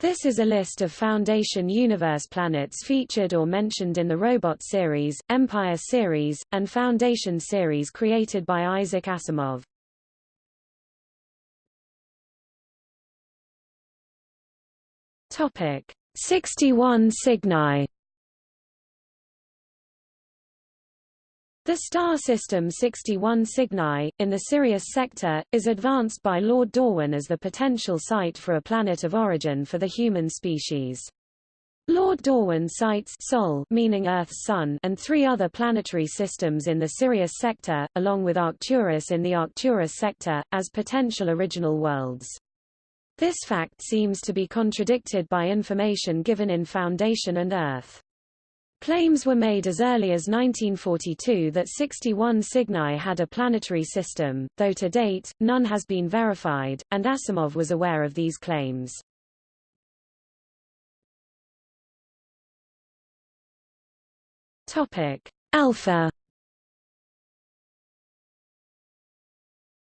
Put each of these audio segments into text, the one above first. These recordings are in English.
This is a list of Foundation Universe planets featured or mentioned in the Robot series, Empire series, and Foundation series created by Isaac Asimov. Topic 61 Cygni The star system 61 Cygni, in the Sirius sector, is advanced by Lord Dorwin as the potential site for a planet of origin for the human species. Lord Dorwin cites Sol meaning Earth's sun and three other planetary systems in the Sirius sector, along with Arcturus in the Arcturus sector, as potential original worlds. This fact seems to be contradicted by information given in Foundation and Earth. Claims were made as early as 1942 that 61 Cygni had a planetary system, though to date, none has been verified, and Asimov was aware of these claims. Topic: Alpha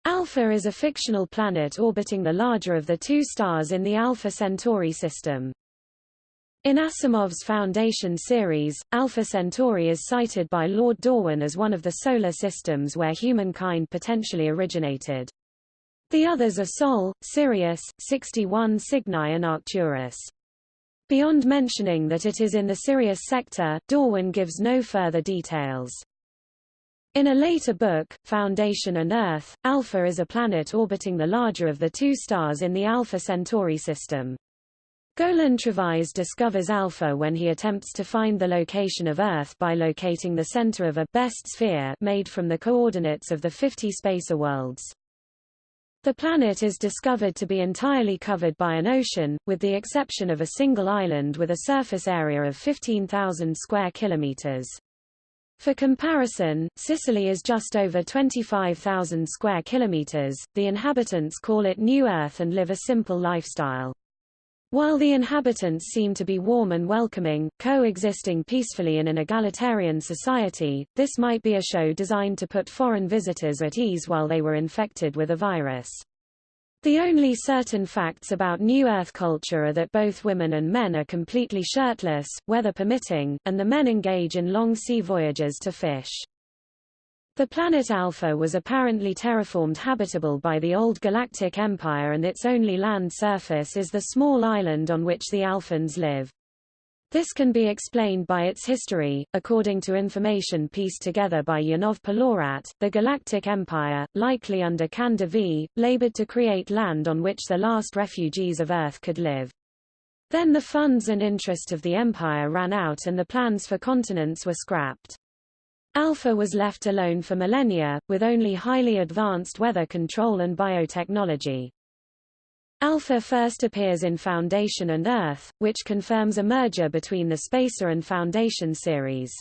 Alpha is a fictional planet orbiting the larger of the two stars in the Alpha Centauri system. In Asimov's Foundation series, Alpha Centauri is cited by Lord Dorwin as one of the solar systems where humankind potentially originated. The others are Sol, Sirius, 61 Cygni and Arcturus. Beyond mentioning that it is in the Sirius sector, Dorwin gives no further details. In a later book, Foundation and Earth, Alpha is a planet orbiting the larger of the two stars in the Alpha Centauri system. Golan Trevize discovers Alpha when he attempts to find the location of Earth by locating the center of a best sphere made from the coordinates of the 50 spacer worlds. The planet is discovered to be entirely covered by an ocean, with the exception of a single island with a surface area of 15,000 square kilometers. For comparison, Sicily is just over 25,000 square kilometers. The inhabitants call it New Earth and live a simple lifestyle. While the inhabitants seem to be warm and welcoming, coexisting peacefully in an egalitarian society, this might be a show designed to put foreign visitors at ease while they were infected with a virus. The only certain facts about New Earth culture are that both women and men are completely shirtless, weather permitting, and the men engage in long sea voyages to fish. The planet Alpha was apparently terraformed habitable by the old Galactic Empire and its only land surface is the small island on which the Alphans live. This can be explained by its history. According to information pieced together by Yanov Pelorat, the Galactic Empire, likely under Kanda V, labored to create land on which the last refugees of Earth could live. Then the funds and interest of the empire ran out and the plans for continents were scrapped. Alpha was left alone for millennia, with only highly advanced weather control and biotechnology. Alpha first appears in Foundation and Earth, which confirms a merger between the Spacer and Foundation series.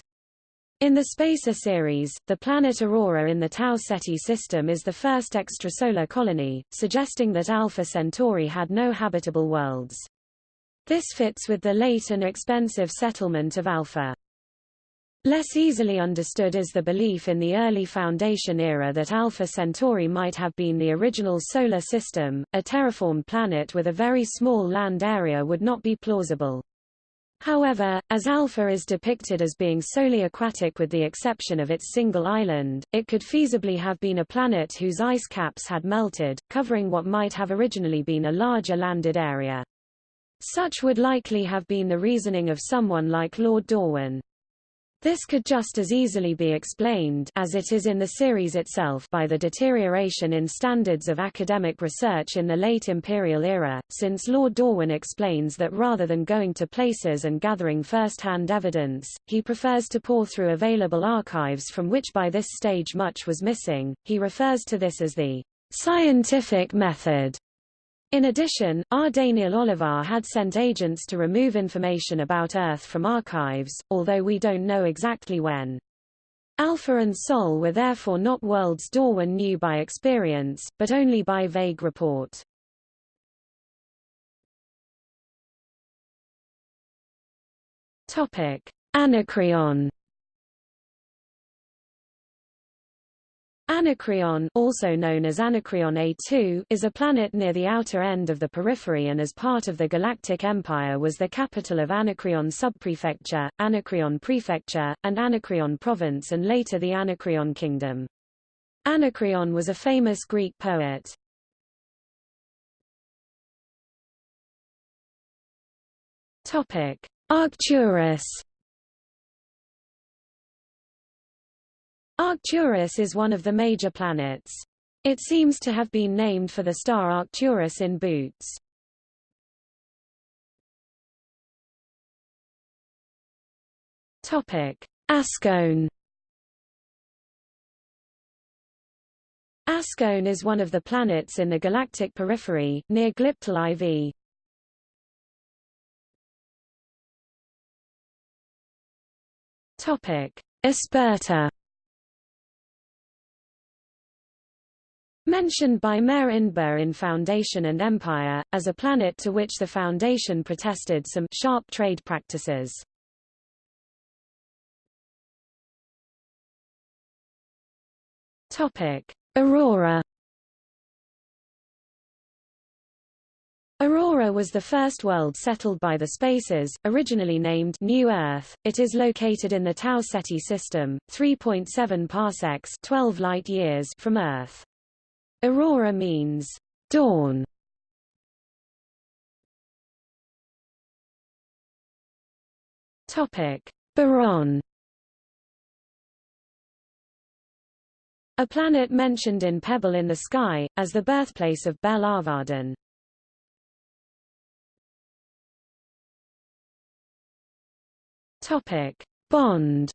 In the Spacer series, the planet Aurora in the Tau Ceti system is the first extrasolar colony, suggesting that Alpha Centauri had no habitable worlds. This fits with the late and expensive settlement of Alpha. Less easily understood is the belief in the early Foundation era that Alpha Centauri might have been the original Solar System. A terraformed planet with a very small land area would not be plausible. However, as Alpha is depicted as being solely aquatic with the exception of its single island, it could feasibly have been a planet whose ice caps had melted, covering what might have originally been a larger landed area. Such would likely have been the reasoning of someone like Lord Dorwin. This could just as easily be explained as it is in the series itself by the deterioration in standards of academic research in the late imperial era, since Lord Dorwin explains that rather than going to places and gathering first-hand evidence, he prefers to pore through available archives from which by this stage much was missing. He refers to this as the scientific method. In addition, R. Daneel Olivaw had sent agents to remove information about Earth from archives, although we don't know exactly when. Alpha and Sol were therefore not worlds Dorwin knew by experience, but only by vague report. Topic: Anacreon Anacreon also known as Anacreon A2 is a planet near the outer end of the periphery and as part of the Galactic Empire was the capital of Anacreon subprefecture, Anacreon prefecture, and Anacreon province and later the Anacreon kingdom. Anacreon was a famous Greek poet. Topic: Arcturus Arcturus is one of the major planets. It seems to have been named for the star Arcturus in Boots. Topic: Askone. Askone is one of the planets in the galactic periphery, near Glyptal IV. Topic: Asperta. Mentioned by Mayor Indbur in Foundation and Empire, as a planet to which the Foundation protested some sharp trade practices. Topic: Aurora. Aurora was the first world settled by the Spaces, originally named New Earth. It is located in the Tau Ceti system, 3.7 parsecs 12 light years from Earth. Aurora means dawn. Topic: Baronn. A planet mentioned in Pebble in the Sky, as the birthplace of Bel Arvardan. Topic: Bond.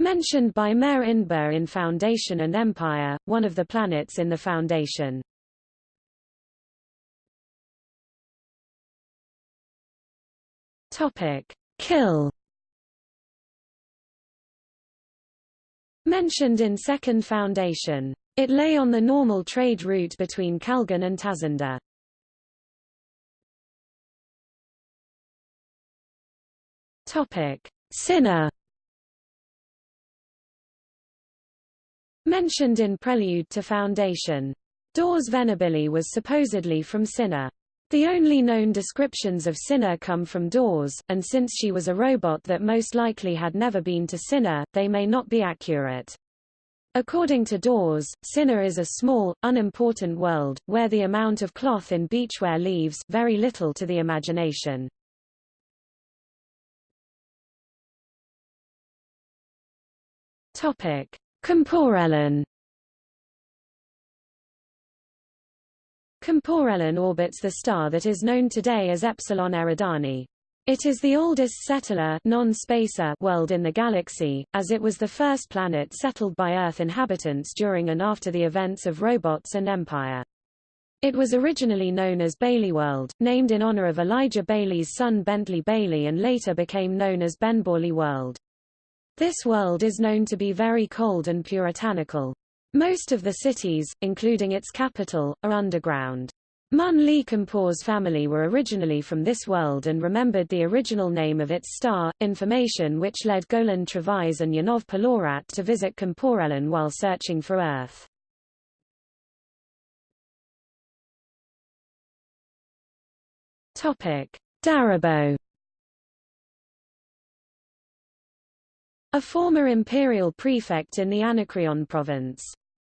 Mentioned by Mayor Indbur in Foundation and Empire, one of the planets in the Foundation. Topic: Kill. Mentioned in Second Foundation. It lay on the normal trade route between Kalgan and Tazenda. Topic: Cinna. Mentioned in Prelude to Foundation. Dors Venabili was supposedly from Cinna. The only known descriptions of Cinna come from Dors, and since she was a robot that most likely had never been to Cinna, they may not be accurate. According to Dors, Cinna is a small, unimportant world, where the amount of cloth in beachwear leaves very little to the imagination. Topic. Comporellon Comporellon orbits the star that is known today as Epsilon Eridani. It is the oldest settler non-spacer world in the galaxy, as it was the first planet settled by Earth inhabitants during and after the events of Robots and Empire. It was originally known as Baley World, named in honor of Elijah Baley's son Bentley Baley and later became known as Benbourley World. This world is known to be very cold and puritanical. Most of the cities, including its capital, are underground. Munn Li Compor's family were originally from this world and remembered the original name of its star, information which led Golan Trevize and Yanov Pelorat to visit Comporellon while searching for Earth. Daribow A former imperial prefect in the Anacreon province.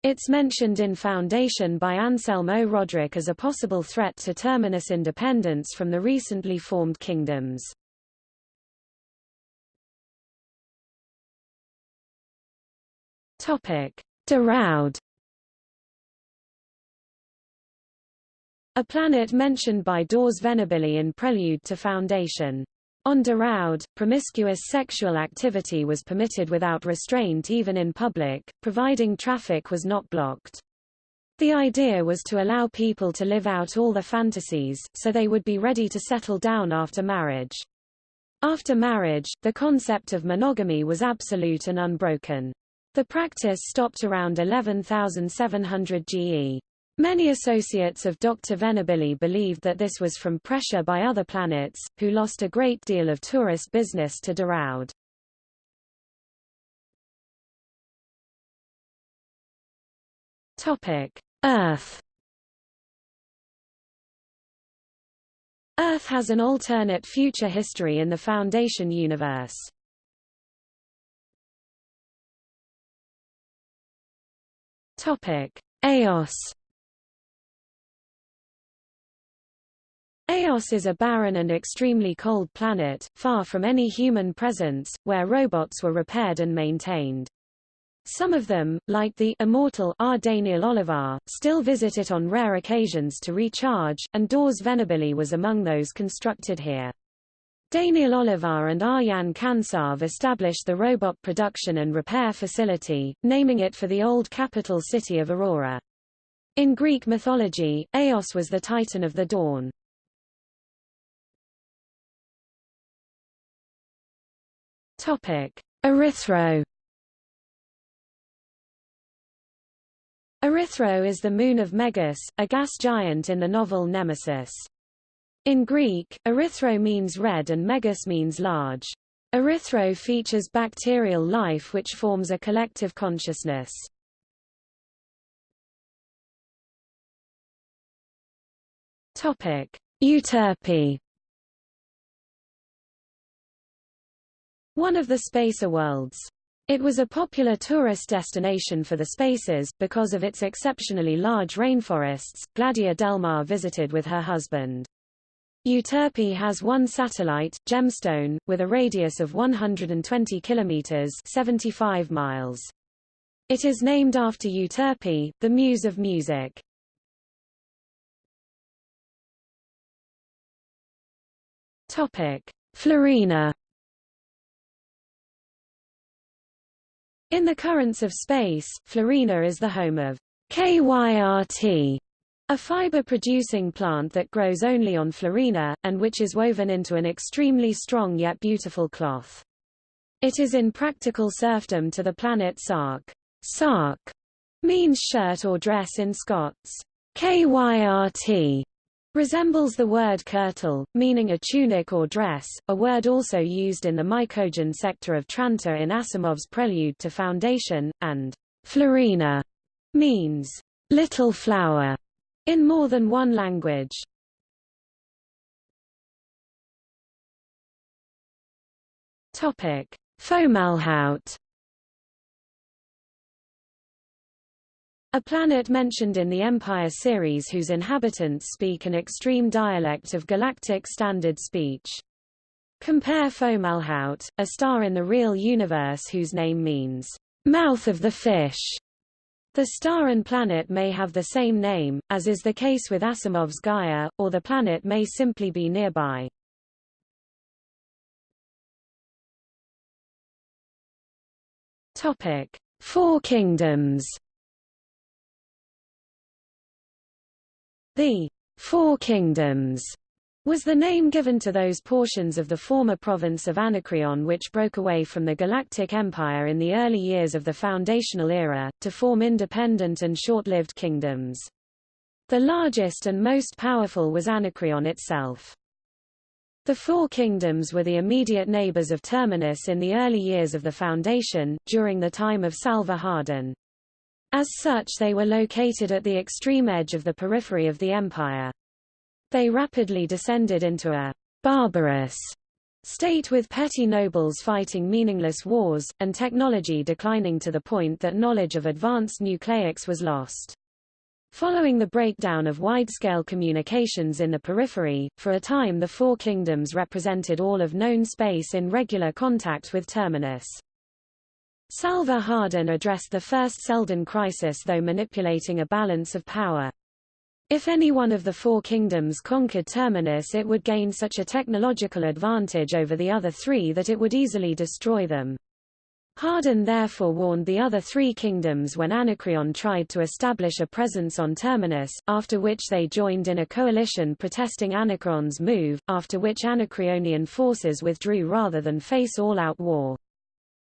It's mentioned in Foundation by Anselmo Roderick as a possible threat to Terminus independence from the recently formed kingdoms. Topic. A planet mentioned by Dors Venabili in Prelude to Foundation. On Derowd, promiscuous sexual activity was permitted without restraint even in public, providing traffic was not blocked. The idea was to allow people to live out all their fantasies, so they would be ready to settle down after marriage. After marriage, the concept of monogamy was absolute and unbroken. The practice stopped around 11,700 GE. Many associates of Dr. Venabili believed that this was from pressure by other planets, who lost a great deal of tourist business to Derowd. Earth Earth has an alternate future history in the Foundation universe. Topic: Eos Eos is a barren and extremely cold planet, far from any human presence, where robots were repaired and maintained. Some of them, like the immortal R. Daneel Olivaw, still visit it on rare occasions to recharge, and Dors Venabili was among those constructed here. Daneel Olivaw and Arjan Kansav established the robot production and repair facility, naming it for the old capital city of Aurora. In Greek mythology, Eos was the titan of the dawn. Topic: Erythro. Erythro is the moon of Megas, a gas giant in the novel Nemesis. In Greek, erythro means red and megas means large. Erythro features bacterial life which forms a collective consciousness. Euterpe one of the spacer worlds. It was a popular tourist destination for the spaces, because of its exceptionally large rainforests. Gladia Delmarre visited with her husband. Euterpe has one satellite, Gemstone, with a radius of 120 kilometers (75 miles). It is named after Euterpe, the muse of music. Topic: Florina In the currents of space, Florina is the home of KYRT, a fiber-producing plant that grows only on Florina, and which is woven into an extremely strong yet beautiful cloth. It is in practical serfdom to the planet Sark. Sark means shirt or dress in Scots. KYRT resembles the word kirtle, meaning a tunic or dress, a word also used in the Mycogen sector of Trantor in Asimov's Prelude to Foundation, and florina means little flower in more than one language. Topic: Fomalhaut A planet mentioned in the Empire series whose inhabitants speak an extreme dialect of galactic standard speech. Compare Fomalhaut, a star in the real universe whose name means, mouth of the fish. The star and planet may have the same name, as is the case with Asimov's Gaia, or the planet may simply be nearby. Topic: Four Kingdoms The Four Kingdoms was the name given to those portions of the former province of Anacreon which broke away from the Galactic Empire in the early years of the foundational era, to form independent and short-lived kingdoms. The largest and most powerful was Anacreon itself. The Four Kingdoms were the immediate neighbors of Terminus in the early years of the Foundation, during the time of Salvor Hardin. As such they were located at the extreme edge of the periphery of the empire. They rapidly descended into a barbarous state with petty nobles fighting meaningless wars, and technology declining to the point that knowledge of advanced nucleics was lost. Following the breakdown of wide-scale communications in the periphery, for a time the Four Kingdoms represented all of known space in regular contact with Terminus. Salvor Hardin addressed the first Seldon crisis though manipulating a balance of power. If any one of the four kingdoms conquered Terminus it would gain such a technological advantage over the other three that it would easily destroy them. Hardin therefore warned the other three kingdoms when Anacreon tried to establish a presence on Terminus, after which they joined in a coalition protesting Anacreon's move, after which Anacreonian forces withdrew rather than face all-out war.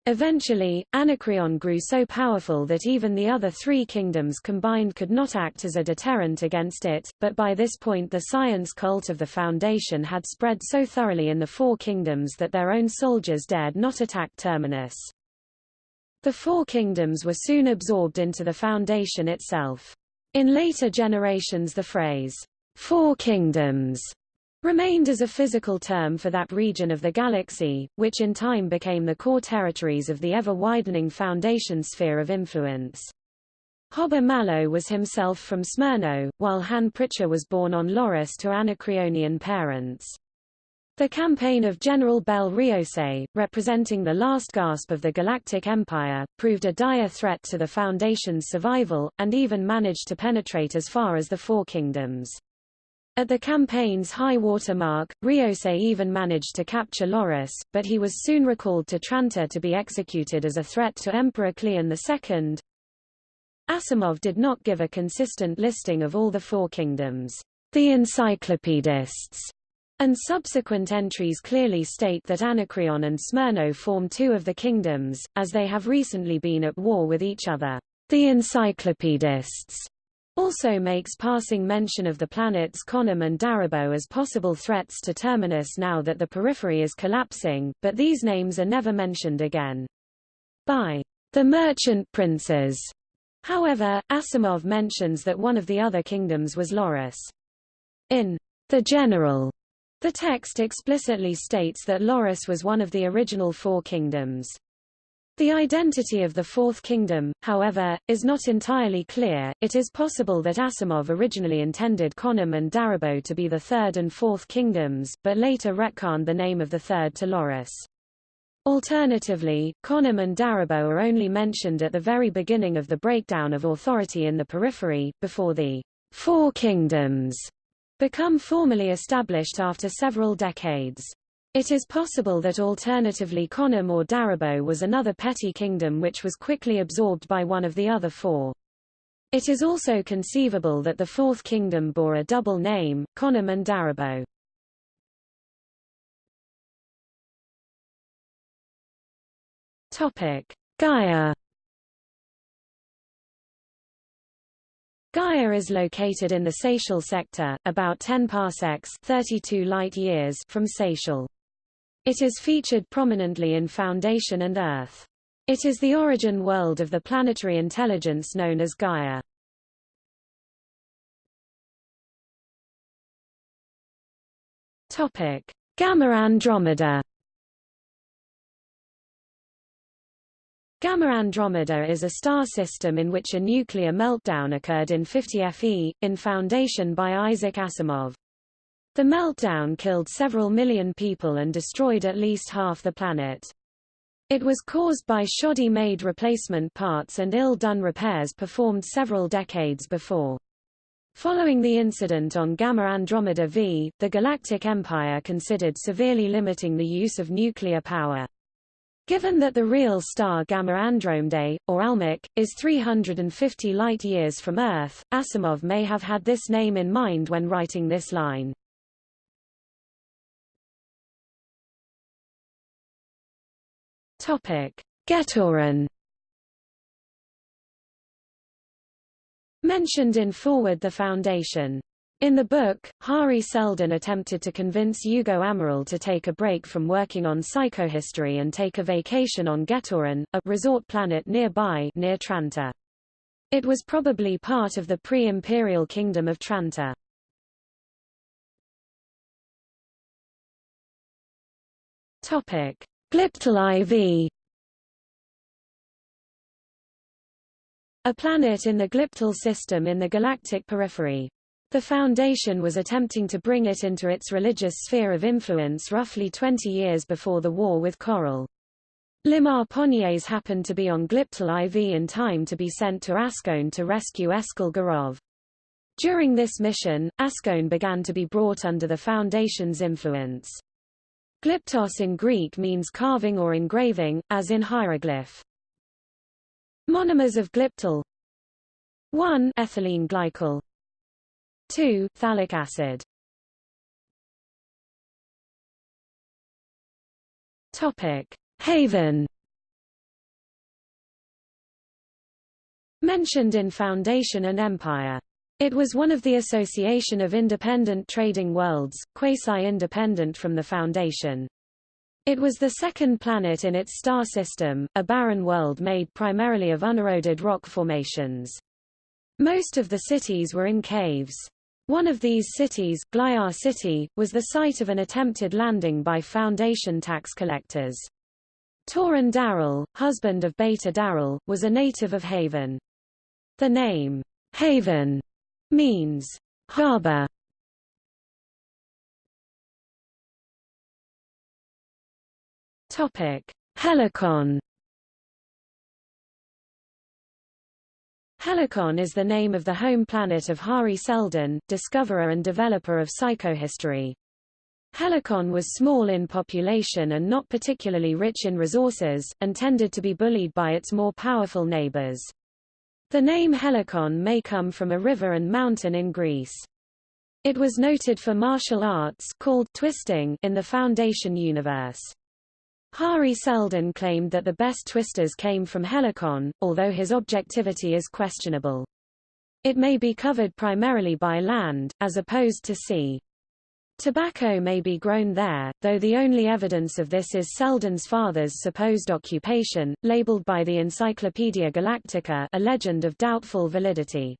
Eventually, Anacreon grew so powerful that even the other three kingdoms combined could not act as a deterrent against it, but by this point the science cult of the Foundation had spread so thoroughly in the four kingdoms that their own soldiers dared not attack Terminus. The Four Kingdoms were soon absorbed into the Foundation itself. In later generations the phrase, Four Kingdoms, remained as a physical term for that region of the galaxy, which in time became the core territories of the ever-widening Foundation sphere of influence. Hober Mallow was himself from Smyrno, while Han Pritcher was born on Loris to Anacreonian parents. The campaign of General Bel Riose, representing the last gasp of the Galactic Empire, proved a dire threat to the Foundation's survival, and even managed to penetrate as far as the Four Kingdoms. At the campaign's high water mark, Riose even managed to capture Loris, but he was soon recalled to Trantor to be executed as a threat to Emperor Cleon II. Asimov did not give a consistent listing of all the four kingdoms. The encyclopedists and subsequent entries clearly state that Anacreon and Smyrno form two of the kingdoms, as they have recently been at war with each other. The encyclopedists also makes passing mention of the planets Konom and Daribow as possible threats to Terminus now that the periphery is collapsing, but these names are never mentioned again. By the merchant princes However, Asimov mentions that one of the other kingdoms was Loris. In The General, the text explicitly states that Loris was one of the original four kingdoms. The identity of the Fourth Kingdom, however, is not entirely clear. It is possible that Asimov originally intended Konom and Daribow to be the Third and Fourth Kingdoms, but later retconned the name of the third to Loris. Alternatively, Konom and Daribow are only mentioned at the very beginning of the breakdown of authority in the periphery, before the Four Kingdoms become formally established after several decades. It is possible that alternatively Konom or Daribow was another petty kingdom which was quickly absorbed by one of the other four. It is also conceivable that the Fourth Kingdom bore a double name, Konom and Daribow. Topic: Gaia. Gaia is located in the Sayshell sector, about 10 parsecs 32 light years from Sayshell. It is featured prominently in Foundation and Earth. It is the origin world of the planetary intelligence known as Gaia. Topic: Gamma Andromeda Gamma Andromeda is a star system in which a nuclear meltdown occurred in 50 FE, in Foundation by Isaac Asimov. The meltdown killed several million people and destroyed at least half the planet. It was caused by shoddy-made replacement parts and ill-done repairs performed several decades before. Following the incident on Gamma Andromeda V, the Galactic Empire considered severely limiting the use of nuclear power. Given that the real star Gamma Andromedae, or Almach, is 350 light-years from Earth, Asimov may have had this name in mind when writing this line. Getoran Mentioned in Forward the Foundation in the book, Hari Seldon attempted to convince Hugo Amaryl to take a break from working on psychohistory and take a vacation on Getoran, a resort planet nearby near Trantor. It was probably part of the pre-imperial kingdom of Trantor. Topic: Glyptal IV A planet in the Gliptal system in the galactic periphery. The Foundation was attempting to bring it into its religious sphere of influence roughly 20 years before the war with Korell. Limmar Ponyets happened to be on Glyptal IV in time to be sent to Askone to rescue Eskil Garov. During this mission, Askone began to be brought under the Foundation's influence. Glyptos in Greek means carving or engraving, as in hieroglyph. Monomers of glyptal 1 ethylene glycol 2. Phthalic acid Topic. Haven Mentioned in Foundation and Empire. It was one of the Association of Independent Trading Worlds, quasi-independent from the Foundation. It was the second planet in its star system, a barren world made primarily of uneroded rock formations. Most of the cities were in caves. One of these cities, Glyar City, was the site of an attempted landing by Foundation tax collectors. Toran Darell, husband of Bayta Darell, was a native of Haven. The name, Haven, means harbor. Topic: Helicon. Helicon is the name of the home planet of Hari Seldon, discoverer and developer of psychohistory. Helicon was small in population and not particularly rich in resources, and tended to be bullied by its more powerful neighbors. The name Helicon may come from a river and mountain in Greece. It was noted for martial arts called twisting in the Foundation universe. Hari Seldon claimed that the best twisters came from Helicon, although his objectivity is questionable. It may be covered primarily by land, as opposed to sea. Tobacco may be grown there, though the only evidence of this is Seldon's father's supposed occupation, labeled by the Encyclopaedia Galactica a legend of doubtful validity.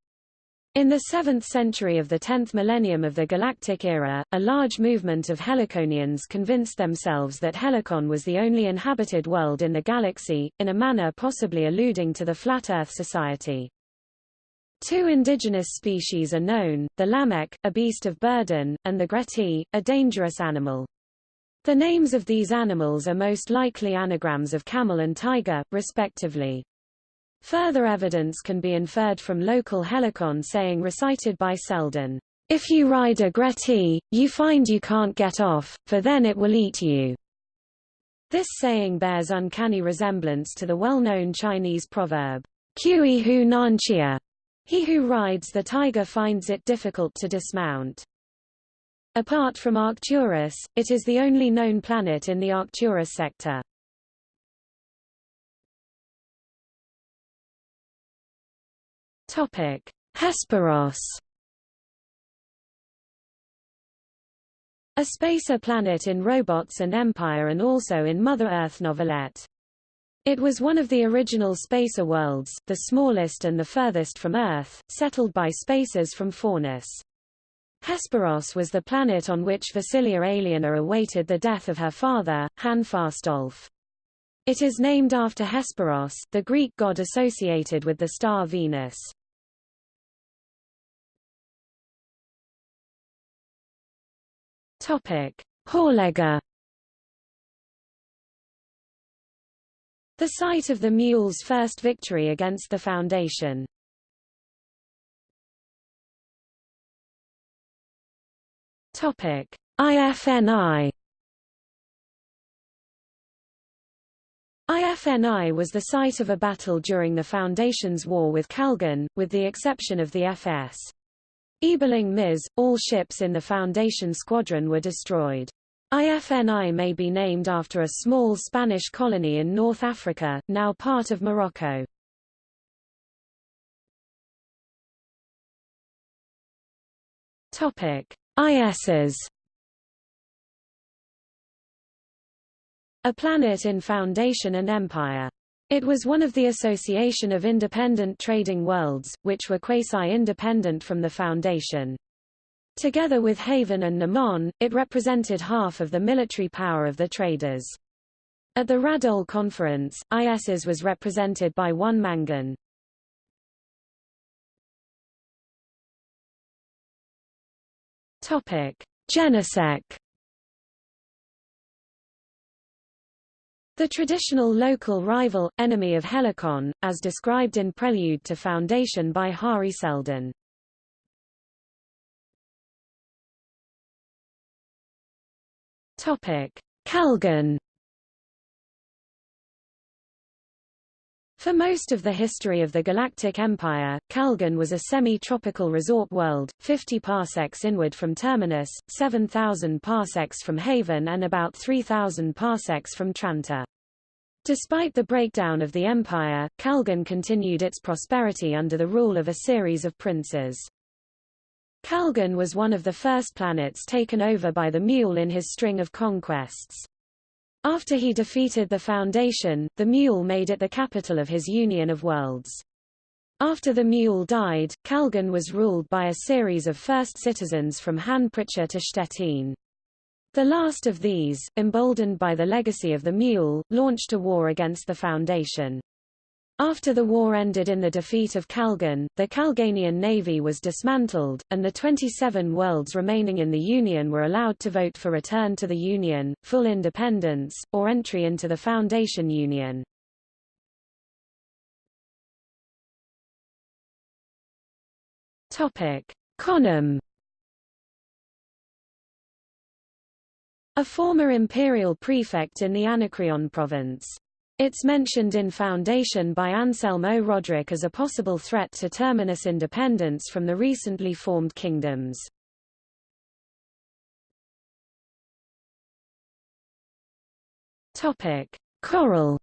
In the 7th century of the 10th millennium of the Galactic era, a large movement of Heliconians convinced themselves that Helicon was the only inhabited world in the galaxy, in a manner possibly alluding to the Flat Earth Society. Two indigenous species are known, the Lamek, a beast of burden, and the Grettii, a dangerous animal. The names of these animals are most likely anagrams of camel and tiger, respectively. Further evidence can be inferred from local helicon saying recited by Seldon, If you ride a Grettii, you find you can't get off, for then it will eat you. This saying bears uncanny resemblance to the well-known Chinese proverb, Kui hu nanchia. He who rides the tiger finds it difficult to dismount. Apart from Arcturus, it is the only known planet in the Arcturus sector. Topic: Hesperos. A spacer planet in Robots and Empire and also in Mother Earth novelette. It was one of the original spacer worlds, the smallest and the furthest from Earth, settled by spacers from Faunus. Hesperos was the planet on which Vasilia Aliena awaited the death of her father, Han Fastolfe. It is named after Hesperos, the Greek god associated with the star Venus. Topic. The site of the Mule's first victory against the Foundation. Topic: IFNI. IFNI was the site of a battle during the Foundation's war with Kalgan, with the exception of the FS. Ebling Mis, all ships in the Foundation squadron were destroyed. IFNI may be named after a small Spanish colony in North Africa, now part of Morocco. Topic: ISs. A planet in Foundation and Empire it was one of the Association of Independent Trading Worlds, which were quasi-independent from the Foundation. Together with Haven and Mnemon, it represented half of the military power of the traders. At the Radole Conference, ISIS was represented by one Mangan. Topic: Jennisek The traditional local rival, enemy of Helicon, as described in Prelude to Foundation by Hari Seldon. Kalgan For most of the history of the Galactic Empire, Kalgan was a semi-tropical resort world, 50 parsecs inward from Terminus, 7,000 parsecs from Haven and about 3,000 parsecs from Trantor. Despite the breakdown of the empire, Kalgan continued its prosperity under the rule of a series of princes. Kalgan was one of the first planets taken over by the Mule in his string of conquests. After he defeated the Foundation, the Mule made it the capital of his Union of Worlds. After the Mule died, Kalgan was ruled by a series of first citizens from Han Pritcher to Stettin. The last of these, emboldened by the legacy of the Mule, launched a war against the Foundation. After the war ended in the defeat of Kalgan, the Kalganian navy was dismantled, and the 27 worlds remaining in the Union were allowed to vote for return to the Union, full independence, or entry into the Foundation Union. Konom A former imperial prefect in the Anacreon province. It's mentioned in Foundation by Anselmo Roderick as a possible threat to Terminus independence from the recently formed kingdoms. Topic: Korell.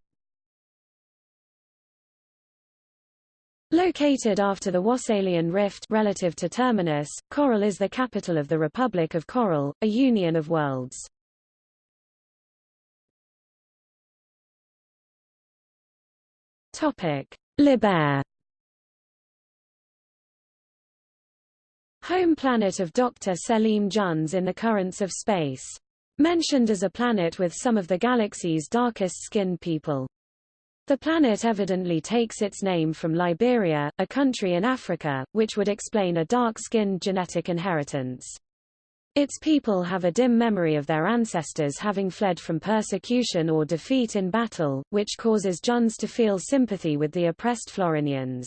Located after the Whassallian Rift relative to Terminus, Korell is the capital of the Republic of Korell, a union of worlds. Liber. Home planet of Dr. Selim Juns in the currents of space. Mentioned as a planet with some of the galaxy's darkest-skinned people. The planet evidently takes its name from Liberia, a country in Africa, which would explain a dark-skinned genetic inheritance. Its people have a dim memory of their ancestors having fled from persecution or defeat in battle, which causes Juns to feel sympathy with the oppressed Florinians.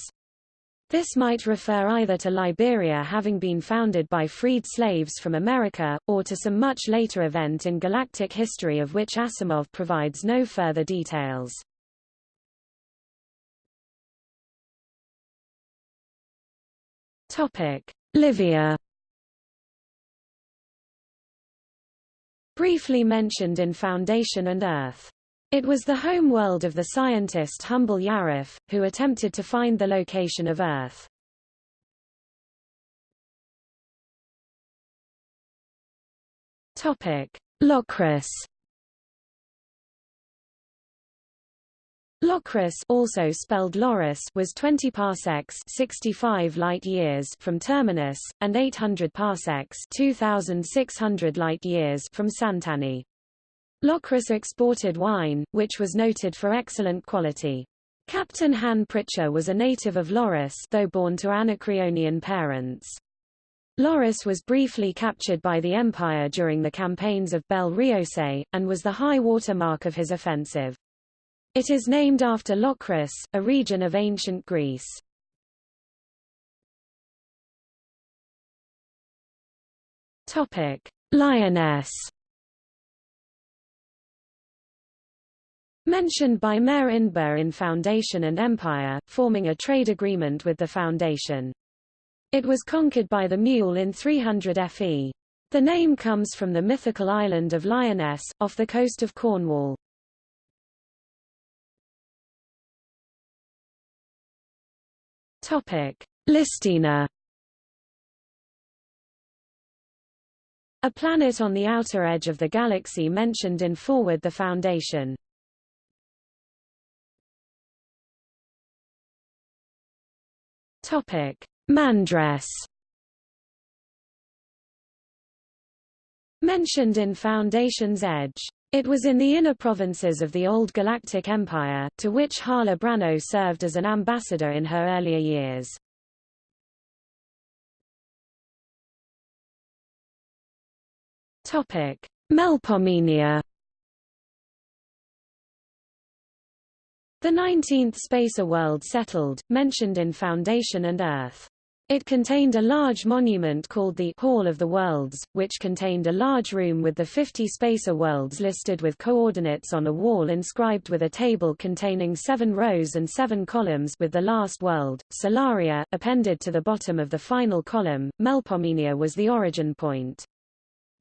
This might refer either to Liberia having been founded by freed slaves from America, or to some much later event in galactic history of which Asimov provides no further details. Livia briefly mentioned in Foundation and Earth. It was the home world of the scientist Humble Yarif, who attempted to find the location of Earth. Topic: Locris. Locris also spelled Loris was 20 parsecs 65 light years from Terminus, and 800 parsecs 2,600 light years from Santani. Locris exported wine, which was noted for excellent quality. Captain Han Pritcher was a native of Loris though born to Anacreonian parents. Loris was briefly captured by the Empire during the campaigns of Bel Riose, and was the high water mark of his offensive. It is named after Locris, a region of ancient Greece. Topic: Lyonesse. Mentioned by Mayor Indbur in Foundation and Empire, forming a trade agreement with the Foundation. It was conquered by the Mule in 300 FE. The name comes from the mythical island of Lyonesse, off the coast of Cornwall. Topic: Listina. A planet on the outer edge of the galaxy mentioned in Forward the Foundation. Topic: Mandress. Mentioned in Foundation's Edge. It was in the inner provinces of the Old Galactic Empire, to which Harla Branno served as an ambassador in her earlier years. Melpomene The 19th Spacer world settled, mentioned in Foundation and Earth. It contained a large monument called the Hall of the Worlds, which contained a large room with the 50 spacer worlds listed with coordinates on a wall inscribed with a table containing seven rows and seven columns with the last world, Solaria, appended to the bottom of the final column. Melpomenia was the origin point.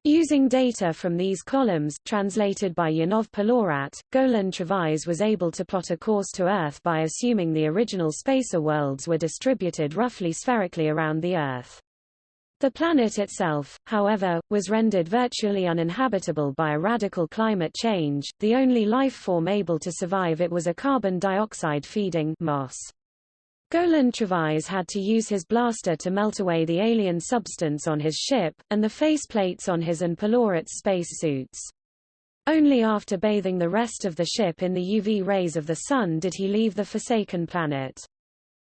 Using data from these columns, translated by Yanov Pelorat, Golan Trevize was able to plot a course to Earth by assuming the original spacer worlds were distributed roughly spherically around the Earth. The planet itself, however, was rendered virtually uninhabitable by a radical climate change. The only life form able to survive it was a carbon dioxide feeding moss. Golan Trevize had to use his blaster to melt away the alien substance on his ship, and the faceplates on his and Pelorat's space suits. Only after bathing the rest of the ship in the UV rays of the sun did he leave the forsaken planet.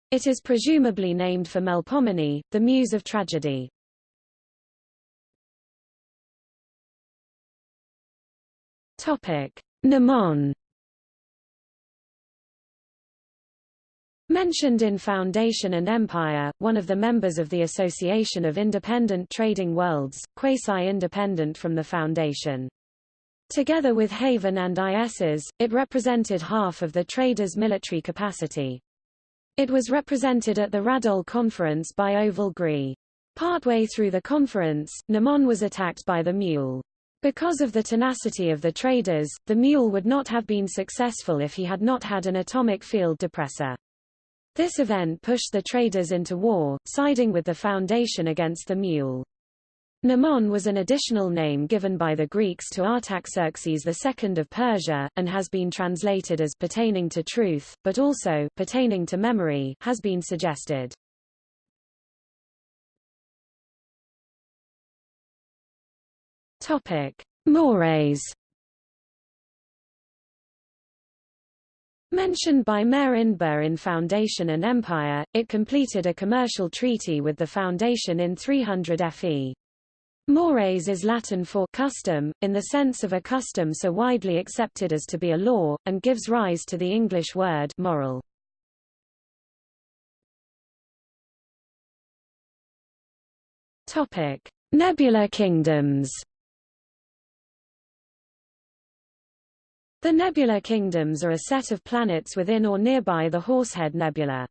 It is presumably named for Melpomene, the muse of tragedy. Topic: Mnemon Mentioned in Foundation and Empire, one of the members of the Association of Independent Trading Worlds, quasi-independent from the Foundation. Together with Haven and Iss, it represented half of the traders' military capacity. It was represented at the Radole Conference by Ovall Gri. Partway through the conference, Mnemon was attacked by the Mule. Because of the tenacity of the traders, the Mule would not have been successful if he had not had an atomic field depressor. This event pushed the traders into war, siding with the Foundation against the Mule. Mnemon was an additional name given by the Greeks to Artaxerxes II of Persia, and has been translated as pertaining to truth, but also pertaining to memory has been suggested. Topic: Mores. Mentioned by Mayor Indbur in Foundation and Empire, it completed a commercial treaty with the Foundation in 300 FE. Mores is Latin for custom, in the sense of a custom so widely accepted as to be a law, and gives rise to the English word moral. Topic: Nebula kingdoms. The nebula kingdoms are a set of planets within or nearby the Horsehead Nebula.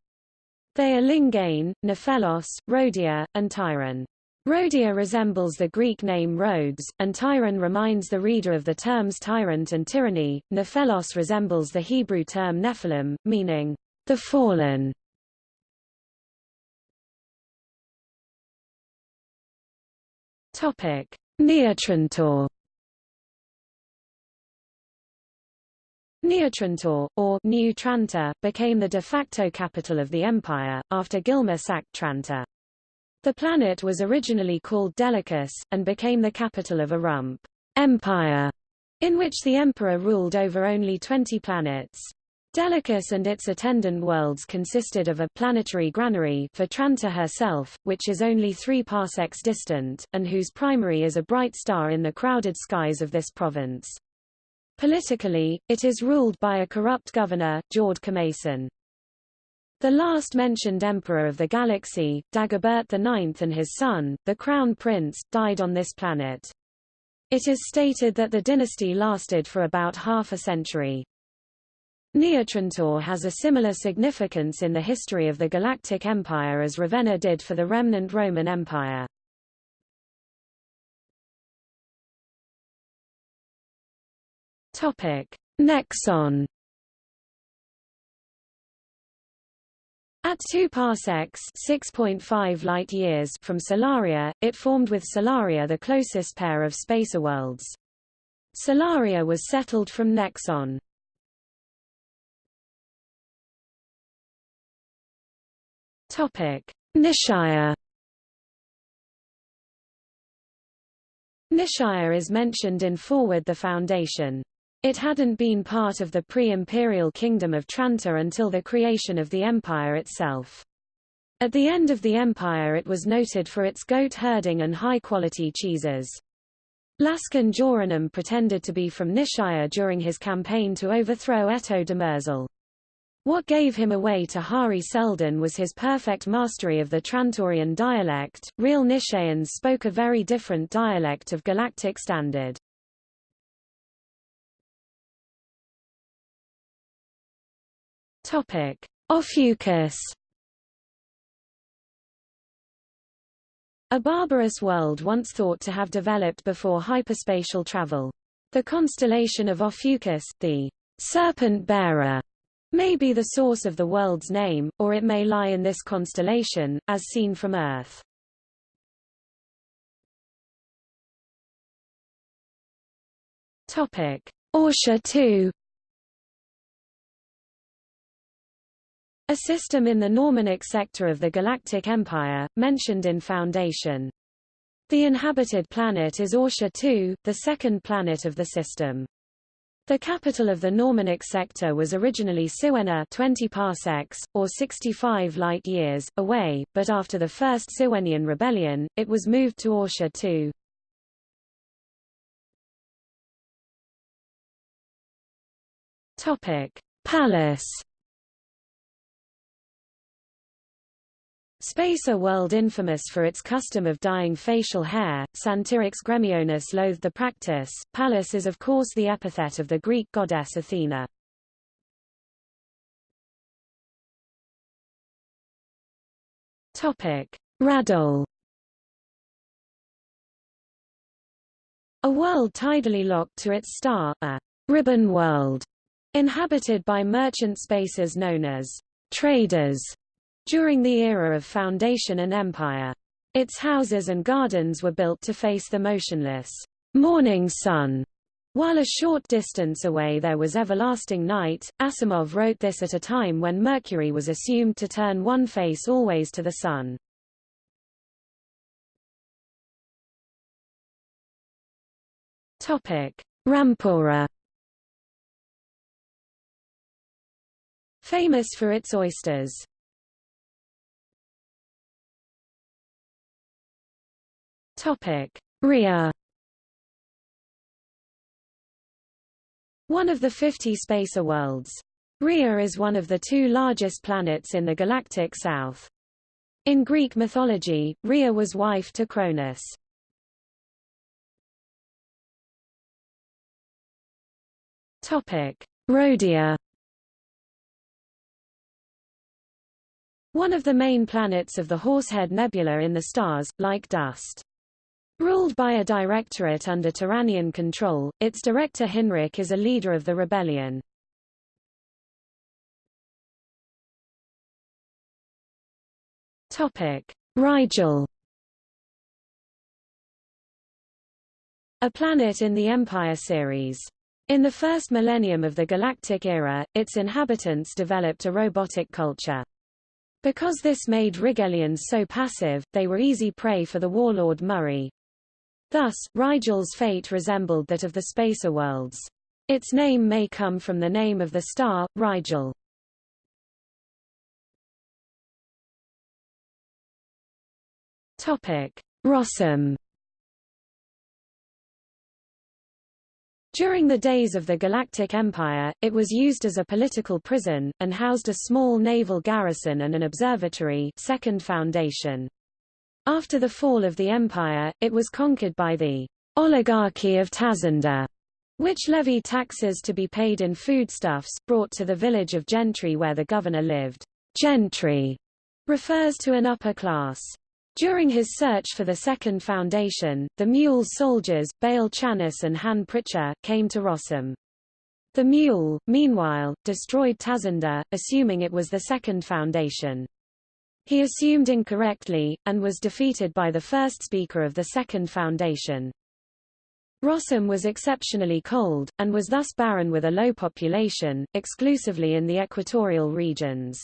They are Lingane, Nephelos, Rhodia, and Tyrann. Rhodia resembles the Greek name Rhodes, and Tyrann reminds the reader of the terms tyrant and tyranny. Nephelos resembles the Hebrew term Nephilim, meaning the fallen. Topic: Neotrantor Neotrantor, or New Trantor, became the de facto capital of the empire, after Gilmer sacked Trantor. The planet was originally called Delicus, and became the capital of a rump empire, in which the emperor ruled over only 20 planets. Delicus and its attendant worlds consisted of a planetary granary for Trantor herself, which is only three parsecs distant, and whose primary is a bright star in the crowded skies of this province. Politically, it is ruled by a corrupt governor, Jord Commason. The last mentioned emperor of the galaxy, Dagobert IX and his son, the Crown Prince, died on this planet. It is stated that the dynasty lasted for about half a century. Neotrantor has a similar significance in the history of the Galactic Empire as Ravenna did for the remnant Roman Empire. Nexon. At 2 parsecs (6.5 light-years) from Solaria, it formed with Solaria the closest pair of spacer worlds. Solaria was settled from Nexon. Topic: Nishaya. Nishaya is mentioned in Forward the Foundation. It hadn't been part of the pre-imperial kingdom of Trantor until the creation of the empire itself. At the end of the empire it was noted for its goat herding and high-quality cheeses. Laskin Joranum pretended to be from Nishaya during his campaign to overthrow Eto Demerzel. What gave him away to Hari Seldon was his perfect mastery of the Trantorian dialect. Real Nishayans spoke a very different dialect of Galactic Standard. Topic: Ophiuchus. A barbarous world once thought to have developed before hyperspatial travel. The constellation of Ophiuchus, the serpent bearer, may be the source of the world's name, or it may lie in this constellation, as seen from Earth. Topic: Orsha II. A system in the Normanic sector of the Galactic Empire, mentioned in Foundation. The inhabited planet is Orsha 2, the second planet of the system. The capital of the Normanic sector was originally Siwenna 20 parsecs, or 65 light-years, away, but after the First Siwennian Rebellion, it was moved to Orsha 2. Pallas Spacer world infamous for its custom of dyeing facial hair, Santirix Gremionis loathed the practice. Pallas is of course the epithet of the Greek goddess Athena. Topic: Radol. A world tidally locked to its star, a ribbon world, inhabited by merchant spacers known as traders during the era of Foundation and Empire. Its houses and gardens were built to face the motionless morning sun. While a short distance away there was everlasting night, Asimov wrote this at a time when Mercury was assumed to turn one face always to the sun. Rampura Famous for its oysters. Topic: Rhea. One of the 50 spacer worlds. Rhea is one of the two largest planets in the galactic south. In Greek mythology, Rhea was wife to Cronus. Topic: Rhodia. One of the main planets of the Horsehead Nebula in the stars, like dust. Ruled by a directorate under Tyrannian control, its director Hinrik is a leader of the rebellion. Rigel A planet in the Empire series. In the first millennium of the Galactic Era, its inhabitants developed a robotic culture. Because this made Rigelians so passive, they were easy prey for the warlord Murray. Thus, Rigel's fate resembled that of the spacer worlds. Its name may come from the name of the star, Rigel. Topic: Rossem. During the days of the Galactic Empire, it was used as a political prison, and housed a small naval garrison and an observatory second foundation. After the fall of the empire, it was conquered by the oligarchy of Tazenda, which levied taxes to be paid in foodstuffs, brought to the village of Gentry where the governor lived. Gentry refers to an upper class. During his search for the second foundation, the mule's soldiers, Bail Channis and Han Pritcher, came to Rossem. The mule, meanwhile, destroyed Tazenda, assuming it was the second foundation. He assumed incorrectly, and was defeated by the first speaker of the Second Foundation. Rossem was exceptionally cold, and was thus barren with a low population, exclusively in the equatorial regions.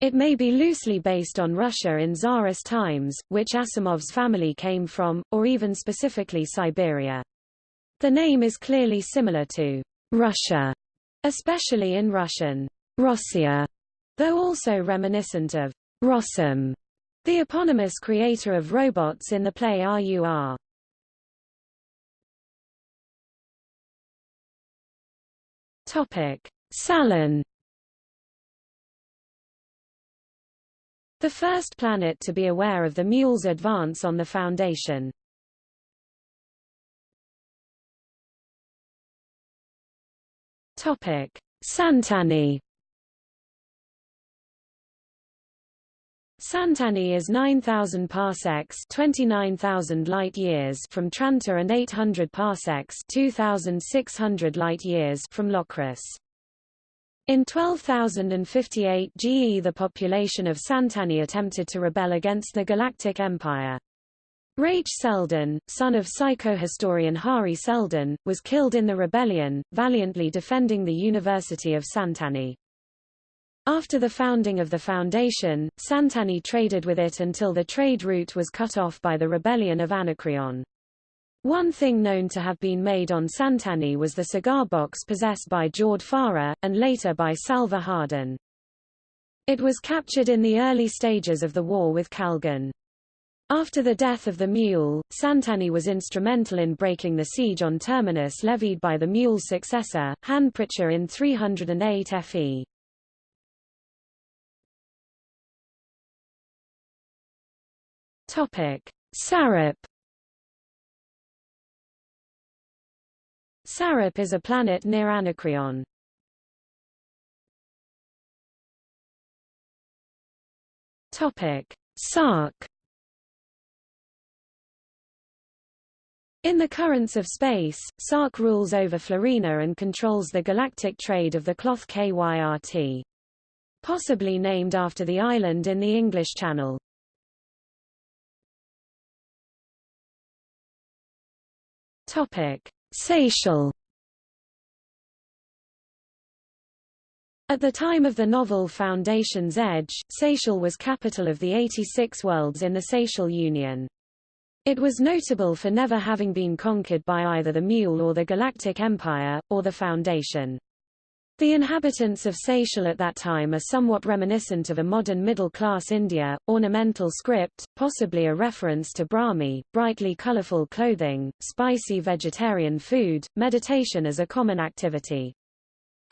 It may be loosely based on Russia in Tsarist times, which Asimov's family came from, or even specifically Siberia. The name is clearly similar to Russia, especially in Russian, Rossia, though also reminiscent of Rossum, the eponymous creator of robots in the play RUR. Topic: Salon. The first planet to be aware of the mule's advance on the Foundation. Topic: Santani. Santani is 9,000 parsecs 29,000 light-years from Trantor and 800 parsecs 2,600 light-years from Locris. In 12,058 GE the population of Santani attempted to rebel against the Galactic Empire. Raych Seldon, son of psychohistorian Hari Seldon, was killed in the rebellion, valiantly defending the University of Santani. After the founding of the foundation, Santani traded with it until the trade route was cut off by the rebellion of Anacreon. One thing known to have been made on Santani was the cigar box possessed by Jord Fara, and later by Salvor Hardin. It was captured in the early stages of the war with Kalgan. After the death of the mule, Santani was instrumental in breaking the siege on Terminus levied by the mule's successor, Han Pritcher in 308 FE. Topic: Sarup. Sarup is a planet near Anacreon. Topic: Sark. In the currents of space, Sark rules over Florina and controls the galactic trade of the cloth KYRT. Possibly named after the island in the English Channel. Topic: Sayshell. At the time of the novel Foundation's Edge, Sayshell was capital of the 86 worlds in the Sayshell Union. It was notable for never having been conquered by either the Mule or the Galactic Empire, or the Foundation. The inhabitants of Sayshell at that time are somewhat reminiscent of a modern middle-class India, ornamental script, possibly a reference to Brahmi, brightly colorful clothing, spicy vegetarian food, meditation as a common activity.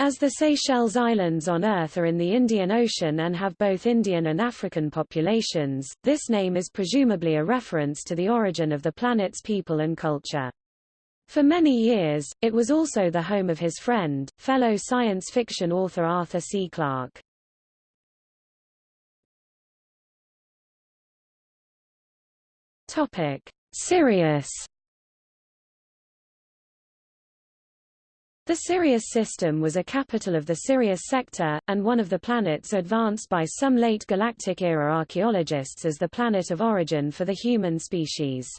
As the Seychelles Islands on Earth are in the Indian Ocean and have both Indian and African populations, this name is presumably a reference to the origin of the planet's people and culture. For many years, it was also the home of his friend, fellow science fiction author Arthur C. Clarke. Topic: Sirius The Sirius system was a capital of the Sirius sector, and one of the planets advanced by some late galactic-era archaeologists as the planet of origin for the human species.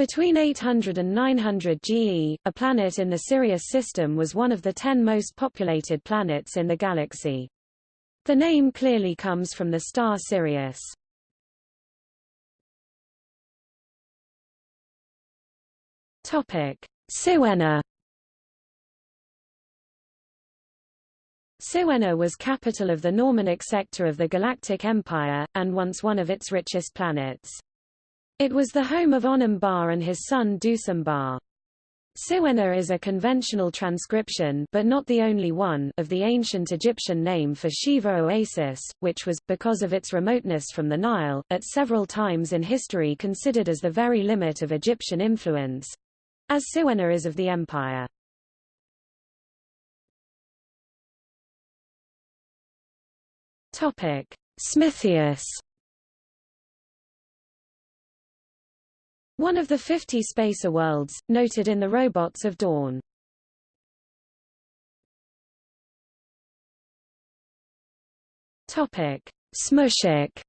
Between 800 and 900 GE, a planet in the Sirius system was one of the ten most populated planets in the galaxy. The name clearly comes from the star Sirius. Siwenna Siwenna was capital of the Normanic sector of the Galactic Empire, and once one of its richest planets. It was the home of Onum Barr and his son Ducem Barr. Is a conventional transcription but not the only one of the ancient Egyptian name for Siwa Oasis, which was, because of its remoteness from the Nile, at several times in history considered as the very limit of Egyptian influence—as Siwenna is of the empire. Smithius. One of the 50 spacer worlds, noted in the Robots of Dawn. Topic: Smushik.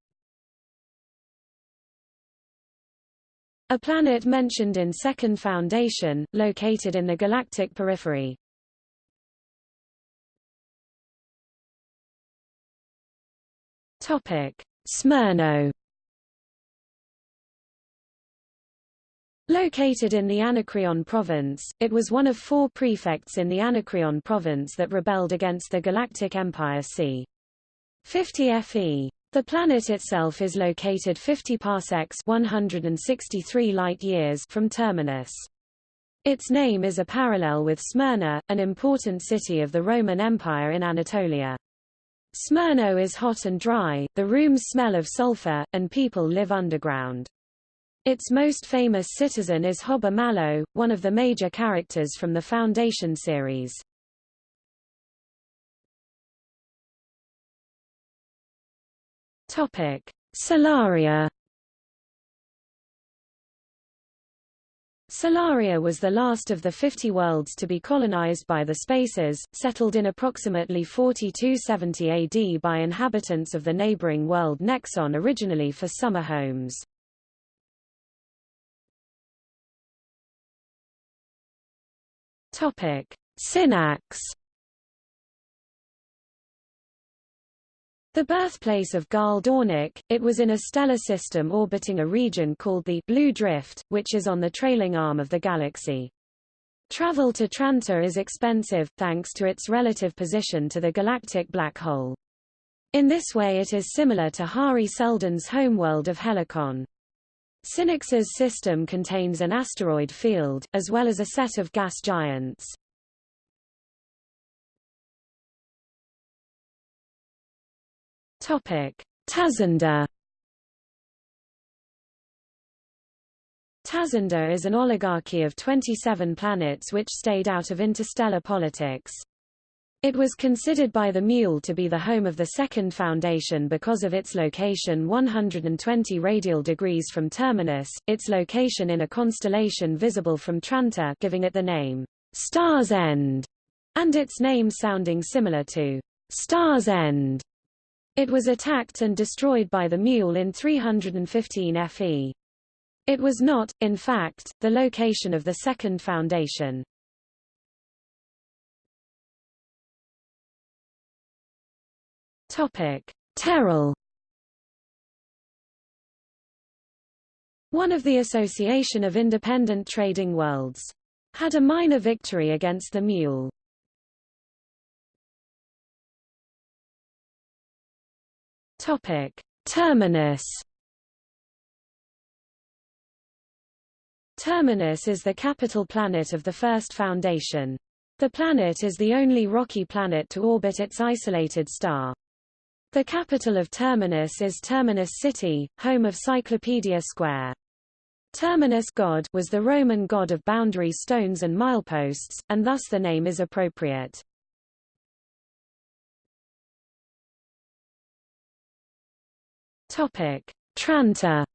A planet mentioned in Second Foundation, located in the galactic periphery. Topic: Smyrno. Located in the Anacreon province, it was one of four prefects in the Anacreon province that rebelled against the Galactic Empire c. 50 FE. The planet itself is located 50 parsecs 163 light-years from Terminus. Its name is a parallel with Smyrna, an important city of the Roman Empire in Anatolia. Smyrno is hot and dry, the rooms smell of sulfur, and people live underground. Its most famous citizen is Hober Mallow, one of the major characters from the Foundation series. Topic: Solaria Solaria was the last of the 50 worlds to be colonized by the Spacers, settled in approximately 4270 AD by inhabitants of the neighboring world Nexon originally for summer homes. Topic: Synnax. The birthplace of Gaal Dornick, it was in a stellar system orbiting a region called the Blue Drift, which is on the trailing arm of the galaxy. Travel to Trantor is expensive, thanks to its relative position to the galactic black hole. In this way it is similar to Hari Seldon's homeworld of Helicon. Synnax's system contains an asteroid field, as well as a set of gas giants. Tazenda Tazenda is an oligarchy of 27 planets which stayed out of interstellar politics. It was considered by the Mule to be the home of the Second Foundation because of its location 120 radial degrees from Terminus, its location in a constellation visible from Trantor giving it the name, Star's End, and its name sounding similar to Star's End. It was attacked and destroyed by the Mule in 315 FE. It was not, in fact, the location of the Second Foundation. Topic: Teral. One of the Association of Independent Trading Worlds. Had a minor victory against the Mule. Topic: Terminus. Terminus is the capital planet of the first Foundation. The planet is the only rocky planet to orbit its isolated star. The capital of Terminus is Terminus City, home of Cyclopedia Square. Terminus god was the Roman god of boundary stones and mileposts, and thus the name is appropriate. Topic: Trantor.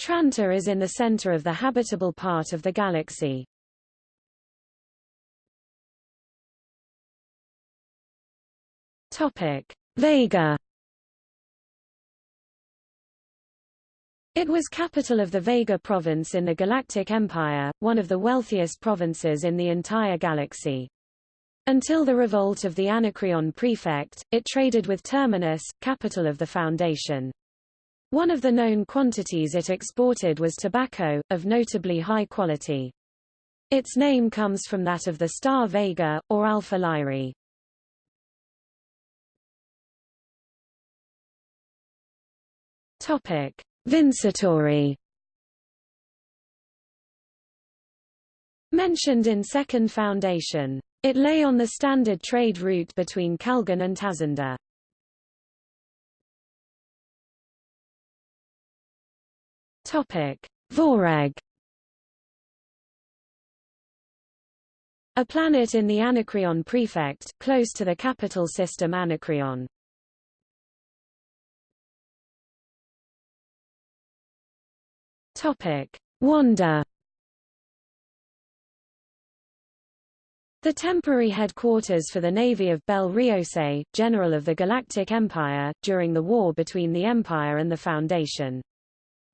Trantor is in the center of the habitable part of the galaxy. Topic: Vega. It was capital of the Vega province in the Galactic Empire, one of the wealthiest provinces in the entire galaxy. Until the revolt of the Anacreon prefect, it traded with Terminus, capital of the Foundation. One of the known quantities it exported was tobacco, of notably high quality. Its name comes from that of the star Vega, or Alpha Lyrae. Topic: Vincitori. Mentioned in Second Foundation. It lay on the standard trade route between Kalgan and Tazenda. Topic: Voreg. A planet in the Anacreon prefect, close to the capital system Anacreon. Topic: Wanda. The temporary headquarters for the navy of Bel Riose, general of the Galactic Empire, during the war between the Empire and the Foundation.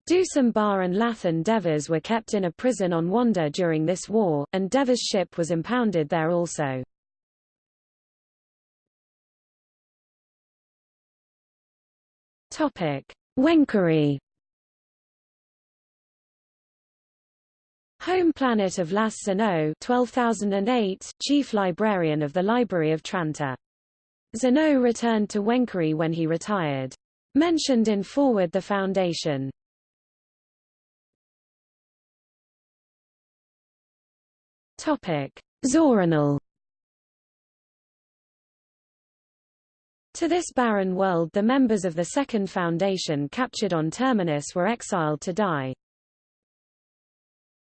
Ducem Barr and Lathan Devers were kept in a prison on Wanda during this war, and Devers' ship was impounded there also. Wencory Home planet of Las Zenow 12008, chief librarian of the Library of Tranta. Zenow returned to Wencory when he retired. Mentioned in Forward the Foundation. Topic: Zoranal. To this barren world the members of the Second Foundation captured on Terminus were exiled to die.